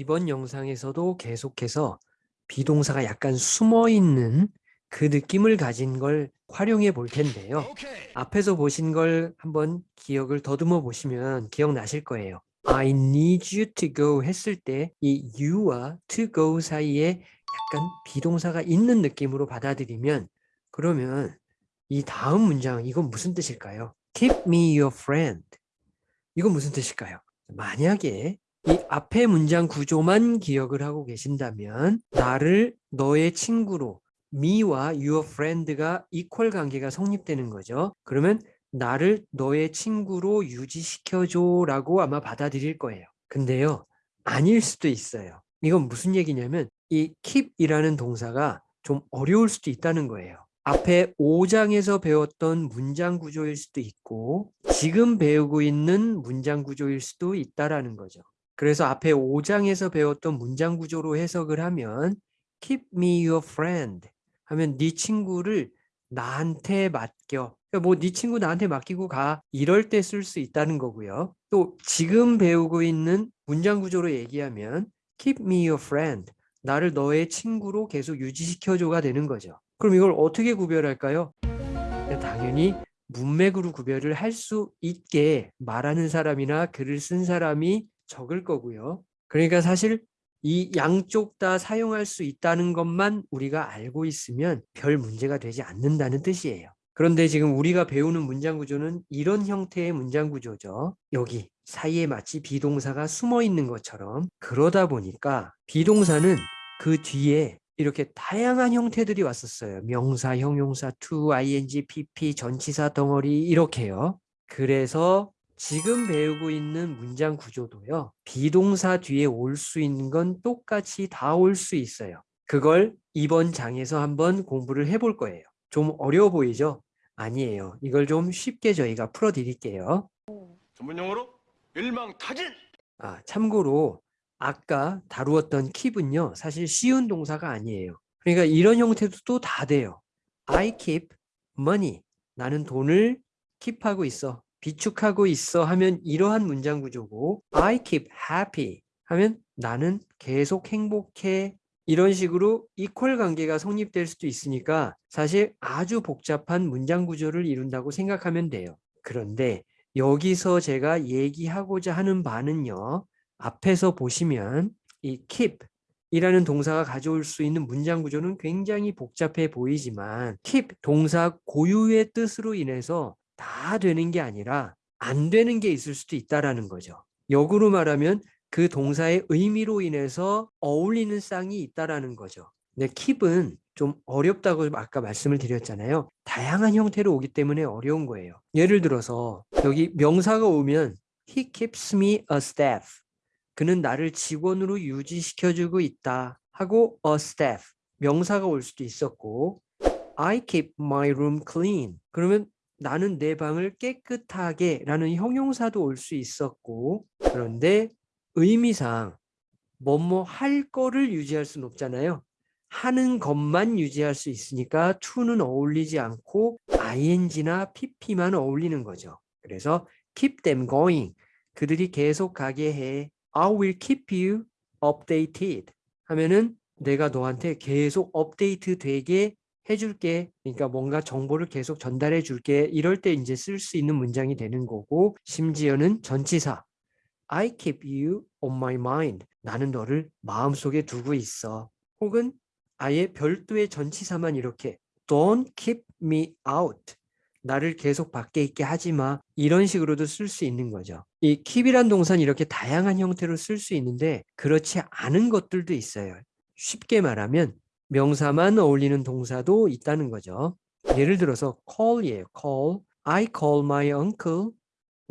이번 영상에서도 계속해서 비동사가 약간 숨어 있는 그 느낌을 가진 걸 활용해 볼 텐데요. 앞에서 보신 걸 한번 기억을 더듬어 보시면 기억나실 거예요. I need you to go 했을 때 이 you와 to go 사이에 약간 비동사가 있는 느낌으로 받아들이면 그러면 이 다음 문장 이건 무슨 뜻일까요? Keep me your friend. 이건 무슨 뜻일까요? 만약에 이 앞에 문장 구조만 기억을 하고 계신다면 나를 너의 친구로 me와 your friend가 equal 관계가 성립되는 거죠. 그러면 나를 너의 친구로 유지시켜줘 라고 아마 받아들일 거예요. 근데요, 아닐 수도 있어요. 이건 무슨 얘기냐면 이 keep이라는 동사가 좀 어려울 수도 있다는 거예요. 앞에 5장에서 배웠던 문장 구조일 수도 있고 지금 배우고 있는 문장 구조일 수도 있다라는 거죠. 그래서 앞에 5장에서 배웠던 문장 구조로 해석을 하면 keep me your friend 하면 네 친구를 나한테 맡겨. 그러니까 뭐네 친구 나한테 맡기고 가 이럴 때 쓸 수 있다는 거고요. 또 지금 배우고 있는 문장 구조로 얘기하면 keep me your friend 나를 너의 친구로 계속 유지시켜줘가 되는 거죠. 그럼 이걸 어떻게 구별할까요? 당연히 문맥으로 구별을 할 수 있게 말하는 사람이나 글을 쓴 사람이 적을 거고요. 그러니까 사실 이 양쪽 다 사용할 수 있다는 것만 우리가 알고 있으면 별 문제가 되지 않는다는 뜻이에요. 그런데 지금 우리가 배우는 문장 구조는 이런 형태의 문장 구조죠. 여기 사이에 마치 비동사가 숨어 있는 것처럼 그러다 보니까 비동사는 그 뒤에 이렇게 다양한 형태들이 왔었어요. 명사, 형용사, to, ing, pp, 전치사 덩어리 이렇게요. 그래서 지금 배우고 있는 문장 구조도요. 비동사 뒤에 올 수 있는 건 똑같이 다 올 수 있어요. 그걸 이번 장에서 한번 공부를 해볼 거예요. 좀 어려워 보이죠? 아니에요. 이걸 좀 쉽게 저희가 풀어드릴게요. 전문용어로 일망타진. 아, 참고로 아까 다루었던 킵은요. 사실 쉬운 동사가 아니에요. 그러니까 이런 형태도 또 다 돼요. I keep money. 나는 돈을 킵하고 있어. 비축하고 있어 하면 이러한 문장 구조고 I keep happy 하면 나는 계속 행복해 이런 식으로 이퀄 관계가 성립될 수도 있으니까 사실 아주 복잡한 문장 구조를 이룬다고 생각하면 돼요. 그런데 여기서 제가 얘기하고자 하는 바는요. 앞에서 보시면 이 keep 이라는 동사가 가져올 수 있는 문장 구조는 굉장히 복잡해 보이지만 keep 동사 고유의 뜻으로 인해서 다 되는 게 아니라 안 되는 게 있을 수도 있다라는 거죠. 역으로 말하면 그 동사의 의미로 인해서 어울리는 쌍이 있다라는 거죠. 근데 keep은 좀 어렵다고 아까 말씀을 드렸잖아요. 다양한 형태로 오기 때문에 어려운 거예요. 예를 들어서 여기 명사가 오면 He keeps me a staff. 그는 나를 직원으로 유지시켜주고 있다 하고 a staff 명사가 올 수도 있었고 I keep my room clean. 그러면 나는 내 방을 깨끗하게 라는 형용사도 올 수 있었고 그런데 의미상 뭐뭐 할 거를 유지할 수는 없잖아요. 하는 것만 유지할 수 있으니까 to는 어울리지 않고 ing나 pp만 어울리는 거죠. 그래서 keep them going. 그들이 계속 가게 해. I will keep you updated 하면은 내가 너한테 계속 업데이트 되게 해줄게. 그러니까 뭔가 정보를 계속 전달해 줄게. 이럴 때 이제 쓸 수 있는 문장이 되는 거고 심지어는 전치사 I keep you on my mind. 나는 너를 마음속에 두고 있어. 혹은 아예 별도의 전치사만 이렇게 Don't keep me out. 나를 계속 밖에 있게 하지 마. 이런 식으로도 쓸 수 있는 거죠. 이 keep이란 동사는 이렇게 다양한 형태로 쓸 수 있는데 그렇지 않은 것들도 있어요. 쉽게 말하면 명사만 어울리는 동사도 있다는 거죠. 예를 들어서 call이에요. call. I call my uncle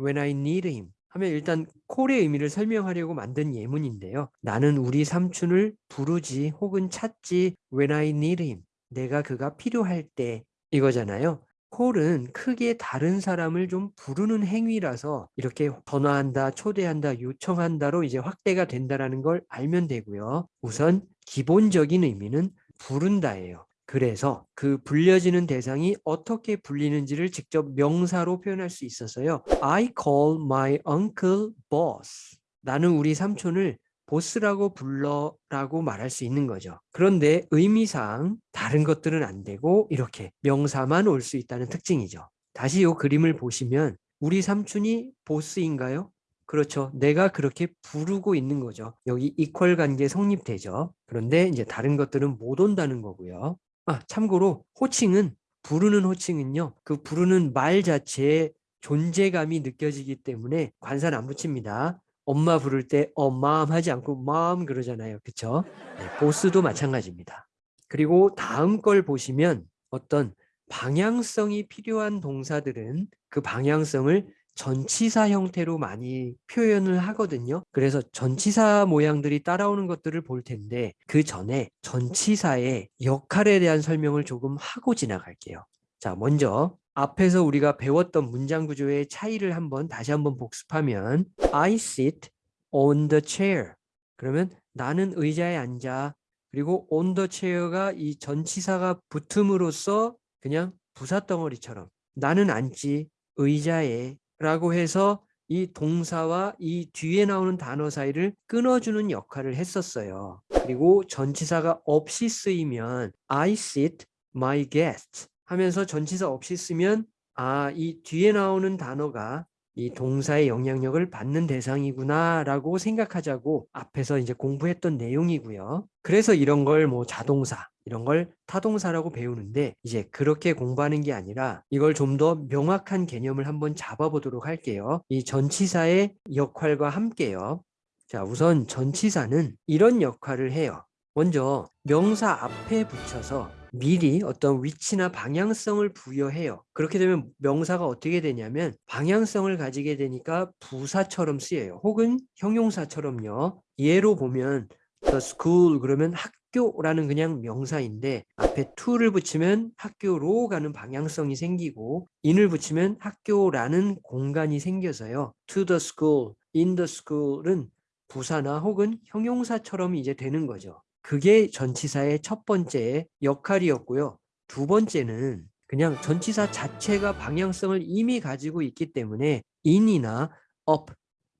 when I need him. 하면 일단 call의 의미를 설명하려고 만든 예문인데요. 나는 우리 삼촌을 부르지 혹은 찾지 when I need him. 내가 그가 필요할 때 이거잖아요. 콜은 크게 다른 사람을 좀 부르는 행위라서 이렇게 전화한다, 초대한다, 요청한다로 이제 확대가 된다라는 걸 알면 되고요. 우선 기본적인 의미는 부른다예요. 그래서 그 불려지는 대상이 어떻게 불리는지를 직접 명사로 표현할 수 있어서요. I call my uncle boss. 나는 우리 삼촌을 보스라고 불러라고 말할 수 있는 거죠. 그런데 의미상 다른 것들은 안 되고 이렇게 명사만 올 수 있다는 특징이죠. 다시 이 그림을 보시면 우리 삼촌이 보스인가요? 그렇죠. 내가 그렇게 부르고 있는 거죠. 여기 이퀄 관계 성립되죠. 그런데 이제 다른 것들은 못 온다는 거고요. 아, 참고로 호칭은 부르는 호칭은요. 그 부르는 말 자체에 존재감이 느껴지기 때문에 관사는 안 붙입니다. 엄마 부를 때 엄마음 하지 않고 마음 그러잖아요. 그쵸? 네, 보스도 마찬가지입니다. 그리고 다음 걸 보시면 어떤 방향성이 필요한 동사들은 그 방향성을 전치사 형태로 많이 표현을 하거든요. 그래서 전치사 모양들이 따라오는 것들을 볼 텐데 그 전에 전치사의 역할에 대한 설명을 조금 하고 지나갈게요. 자, 먼저 앞에서 우리가 배웠던 문장 구조의 차이를 한번 다시 한번 복습하면 I sit on the chair. 그러면 나는 의자에 앉아. 그리고 on the chair가 이 전치사가 붙음으로써 그냥 부사덩어리처럼 나는 앉지 의자에 라고 해서 이 동사와 이 뒤에 나오는 단어 사이를 끊어주는 역할을 했었어요. 그리고 전치사가 없이 쓰이면 I sit my guest 하면서 전치사 없이 쓰면 아, 이 뒤에 나오는 단어가 이 동사의 영향력을 받는 대상이구나 라고 생각하자고 앞에서 이제 공부했던 내용이고요. 그래서 이런 걸 뭐 자동사 이런 걸 타동사라고 배우는데 이제 그렇게 공부하는 게 아니라 이걸 좀 더 명확한 개념을 한번 잡아보도록 할게요. 이 전치사의 역할과 함께요. 자, 우선 전치사는 이런 역할을 해요. 먼저 명사 앞에 붙여서 미리 어떤 위치나 방향성을 부여해요. 그렇게 되면 명사가 어떻게 되냐면 방향성을 가지게 되니까 부사처럼 쓰여요. 혹은 형용사처럼요. 예로 보면 the school 그러면 학교 라는 그냥 명사인데 앞에 to를 붙이면 학교로 가는 방향성이 생기고 in을 붙이면 학교라는 공간이 생겨서요. to the school, in the school은 부사나 혹은 형용사처럼 이제 되는 거죠. 그게 전치사의 첫 번째 역할이었고요. 두 번째는 그냥 전치사 자체가 방향성을 이미 가지고 있기 때문에 in이나 up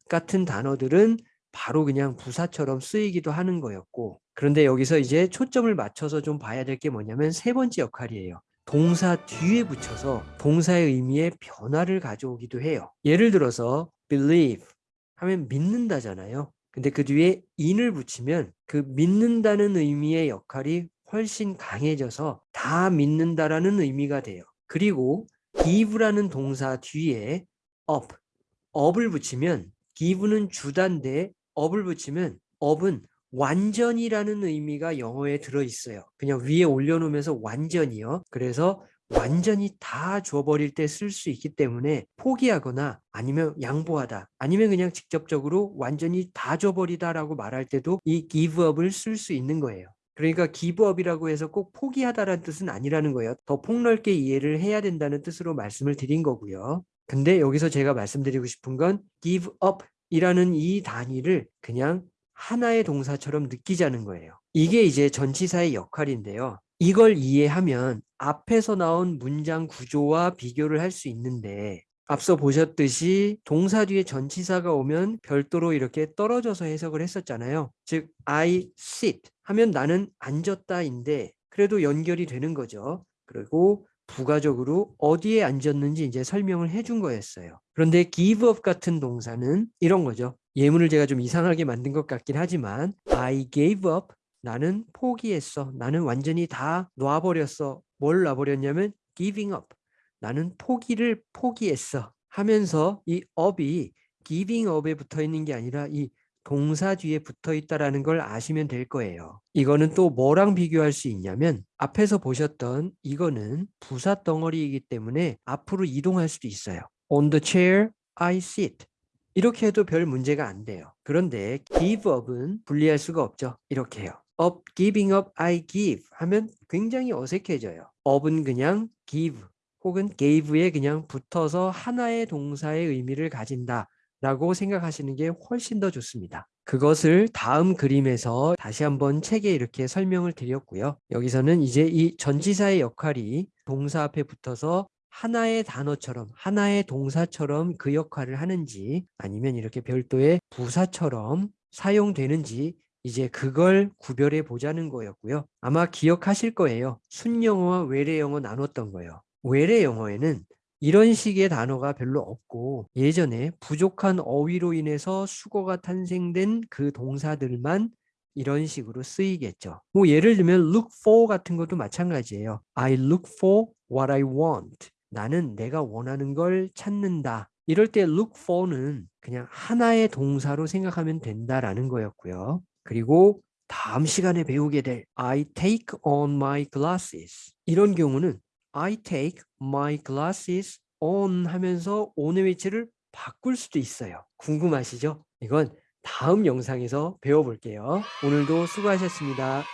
같은 단어들은 바로 그냥 부사처럼 쓰이기도 하는 거였고 그런데 여기서 이제 초점을 맞춰서 좀 봐야 될 게 뭐냐면 세 번째 역할이에요. 동사 뒤에 붙여서 동사의 의미에 변화를 가져오기도 해요. 예를 들어서 believe 하면 믿는다잖아요. 근데 그 뒤에 in을 붙이면 그 믿는다는 의미의 역할이 훨씬 강해져서 다 믿는다라는 의미가 돼요. 그리고 give라는 동사 뒤에 up, up을 붙이면 give는 주단데 up을 붙이면 up은 완전이라는 의미가 영어에 들어 있어요. 그냥 위에 올려놓으면서 완전이요. 그래서 완전히 다 줘버릴 때 쓸 수 있기 때문에 포기하거나 아니면 양보하다 아니면 그냥 직접적으로 완전히 다 줘버리다 라고 말할 때도 이 give up을 쓸 수 있는 거예요. 그러니까 up이라고 해서 꼭 포기하다라는 뜻은 아니라는 거예요. 더 폭넓게 이해를 해야 된다는 뜻으로 말씀을 드린 거고요. 근데 여기서 제가 말씀드리고 싶은 건 give up 이라는 이 단위를 그냥 하나의 동사처럼 느끼자는 거예요. 이게 이제 전치사의 역할인데요. 이걸 이해하면 앞에서 나온 문장 구조와 비교를 할 수 있는데 앞서 보셨듯이 동사 뒤에 전치사가 오면 별도로 이렇게 떨어져서 해석을 했었잖아요. 즉 I sit 하면 나는 앉았다인데 그래도 연결이 되는 거죠. 그리고 부가적으로 어디에 앉았는지 이제 설명을 해준 거였어요. 그런데 give up 같은 동사는 이런 거죠. 예문을 제가 좀 이상하게 만든 것 같긴 하지만 I gave up 나는 포기했어. 나는 완전히 다 놔버렸어. 뭘 놔버렸냐면 giving up. 나는 포기를 포기했어. 하면서 이 up이 giving up에 붙어 있는 게 아니라 이 동사 뒤에 붙어 있다라는 걸 아시면 될 거예요. 이거는 또 뭐랑 비교할 수 있냐면 앞에서 보셨던 이거는 부사 덩어리이기 때문에 앞으로 이동할 수도 있어요. On the chair, I sit. 이렇게 해도 별 문제가 안 돼요. 그런데 give up은 분리할 수가 없죠. 이렇게 해요. up, giving up, I give 하면 굉장히 어색해져요. up은 그냥 give 혹은 gave에 그냥 붙어서 하나의 동사의 의미를 가진다. 라고 생각하시는 게 훨씬 더 좋습니다. 그것을 다음 그림에서 다시 한번 책에 이렇게 설명을 드렸고요. 여기서는 이제 이 전치사의 역할이 동사 앞에 붙어서 하나의 단어처럼 하나의 동사처럼 그 역할을 하는지 아니면 이렇게 별도의 부사처럼 사용되는지 이제 그걸 구별해 보자는 거였고요. 아마 기억하실 거예요. 순영어와 외래영어 나눴던 거예요. 외래영어에는 이런 식의 단어가 별로 없고 예전에 부족한 어휘로 인해서 수거가 탄생된 그 동사들만 이런 식으로 쓰이겠죠. 뭐 예를 들면 look for 같은 것도 마찬가지예요. I look for what I want. 나는 내가 원하는 걸 찾는다. 이럴 때 look for는 그냥 하나의 동사로 생각하면 된다라는 거였고요. 그리고 다음 시간에 배우게 될 I take on my glasses. 이런 경우는 I take my glasses on 하면서 on의 위치를 바꿀 수도 있어요. 궁금하시죠? 이건 다음 영상에서 배워볼게요. 오늘도 수고하셨습니다.